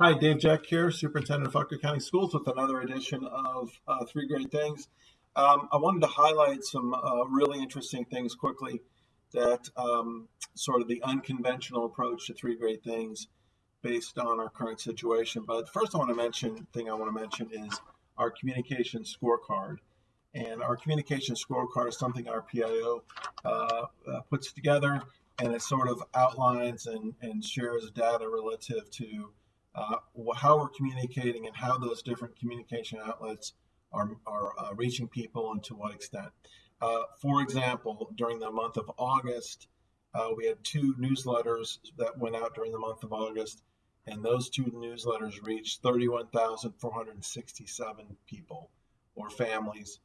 Hi, Dave Jeck here, Superintendent of Fauquier County Schools, with another edition of uh, Three Great Things. Um, I wanted to highlight some uh, really interesting things quickly that um, sort of the unconventional approach to Three Great Things based on our current situation. But the first, I want to mention thing I want to mention is our communication scorecard. And our communication scorecard is something our PIO uh, uh, puts together, and it sort of outlines and, and shares data relative to uh, how we're communicating and how those different communication outlets are, are uh, reaching people and to what extent. Uh, for example, during the month of August, uh, we had two newsletters that went out during the month of August, and those two newsletters reached 31,467 people or families.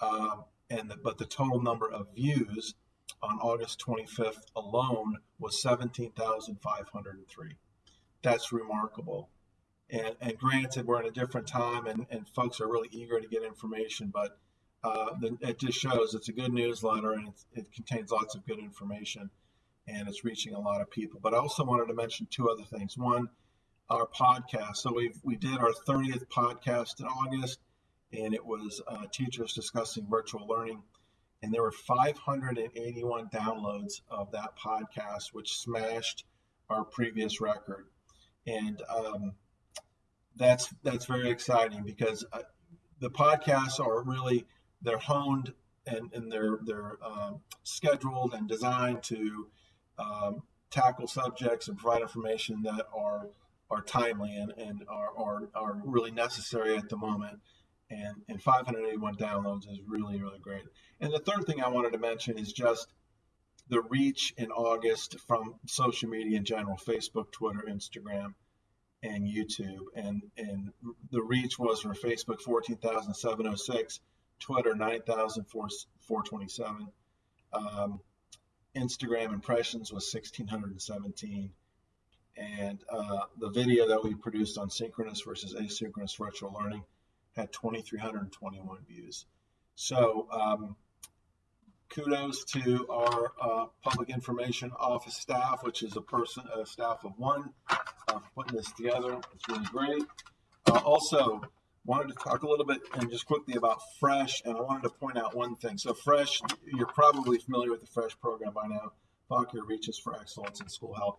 Um, and the, but the total number of views on August 25th alone was 17,503 that's remarkable. And, and granted, we're in a different time and, and folks are really eager to get information, but uh, it just shows it's a good newsletter and it contains lots of good information and it's reaching a lot of people. But I also wanted to mention two other things. One, our podcast. So we we did our 30th podcast in August, and it was uh, teachers discussing virtual learning. And there were 581 downloads of that podcast, which smashed our previous record and um, that's that's very exciting because uh, the podcasts are really they're honed and, and they're they're um, scheduled and designed to um, tackle subjects and provide information that are are timely and, and are, are, are really necessary at the moment. And, and 581 downloads is really, really great. And the third thing I wanted to mention is just the reach in August from social media in general Facebook, Twitter, Instagram, and YouTube. And, and the reach was for Facebook 14,706, Twitter 9,427, um, Instagram impressions was 1,617. And uh, the video that we produced on synchronous versus asynchronous virtual learning had 2,321 views. So um, kudos to our uh, public information office staff, which is a person, a staff of one, uh, putting this together. It's really great. Uh, also, wanted to talk a little bit and just quickly about Fresh, and I wanted to point out one thing. So, Fresh, you're probably familiar with the Fresh program by now. Fauquier Reaches for Excellence in School Health.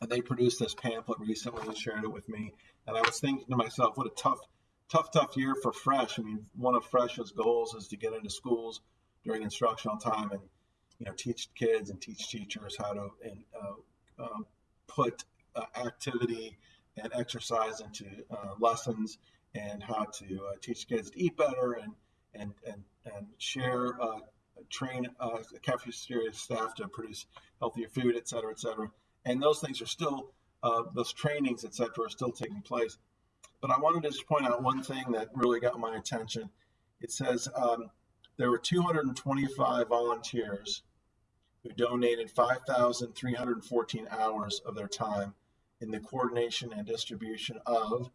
And they produced this pamphlet recently and shared it with me. And I was thinking to myself, what a tough, tough, tough year for Fresh. I mean, one of Fresh's goals is to get into schools during instructional time and you know teach kids and teach teachers how to and uh, um, put uh, activity and exercise into uh, lessons and how to uh, teach kids to eat better and and and, and share uh, train uh, cafeteria staff to produce healthier food et cetera et cetera. And those things are still those trainings et cetera are still taking place. But i wanted to just point out one thing that really got my attention. It says um, there were 225 volunteers who donated 5,314 hours of their time in the coordination and distribution of,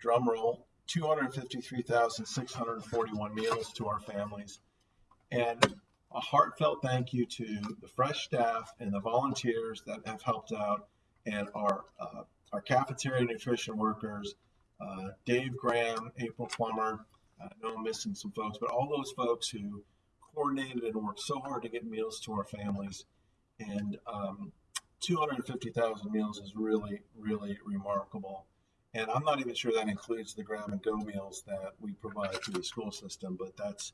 drumroll, 253,641 meals to our families. And a heartfelt thank you to the fresh staff and the volunteers that have helped out and our, uh, our cafeteria nutrition workers, uh, Dave Graham, April Plummer, I know I'm missing some folks, but all those folks who coordinated and worked so hard to get meals to our families. And um, 250,000 meals is really, really remarkable. And I'm not even sure that includes the grab and go meals that we provide to the school system, but that's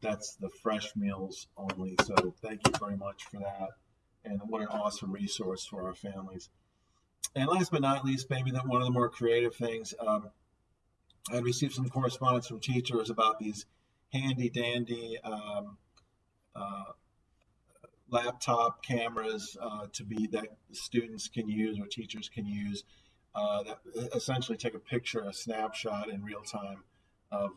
that's the fresh meals only. So thank you very much for that. And what an awesome resource for our families. And last but not least, maybe that one of the more creative things, um, I received some correspondence from teachers about these handy dandy um, uh, laptop cameras uh, to be that students can use or teachers can use uh, that essentially take a picture, a snapshot in real time of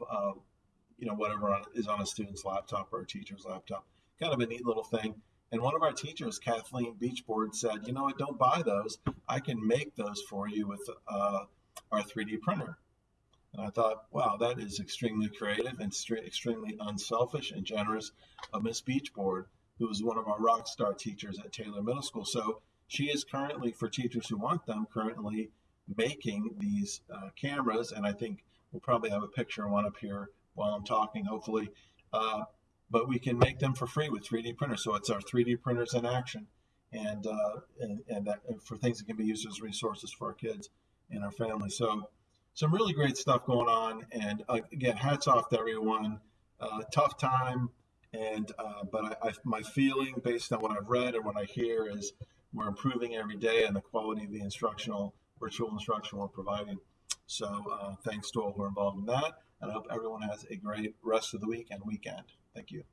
you know whatever is on a student's laptop or a teacher's laptop. Kind of a neat little thing. And one of our teachers, Kathleen Beachboard, said, "You know what? Don't buy those. I can make those for you with uh, our 3D printer." And I thought, wow, that is extremely creative and extremely unselfish and generous of Miss Beachboard, who is one of our rock star teachers at Taylor Middle School. So she is currently, for teachers who want them, currently making these uh, cameras, and I think we'll probably have a picture of one up here while I'm talking, hopefully. Uh, but we can make them for free with 3D printers. So it's our 3D printers in action, and uh, and, and that and for things that can be used as resources for our kids and our family. So some really great stuff going on. And uh, again, hats off to everyone. Uh, tough time, and uh, but I, I, my feeling based on what I've read and what I hear is we're improving every day and the quality of the instructional virtual instruction we're providing. So uh, thanks to all who are involved in that, and I hope everyone has a great rest of the week and weekend. Thank you.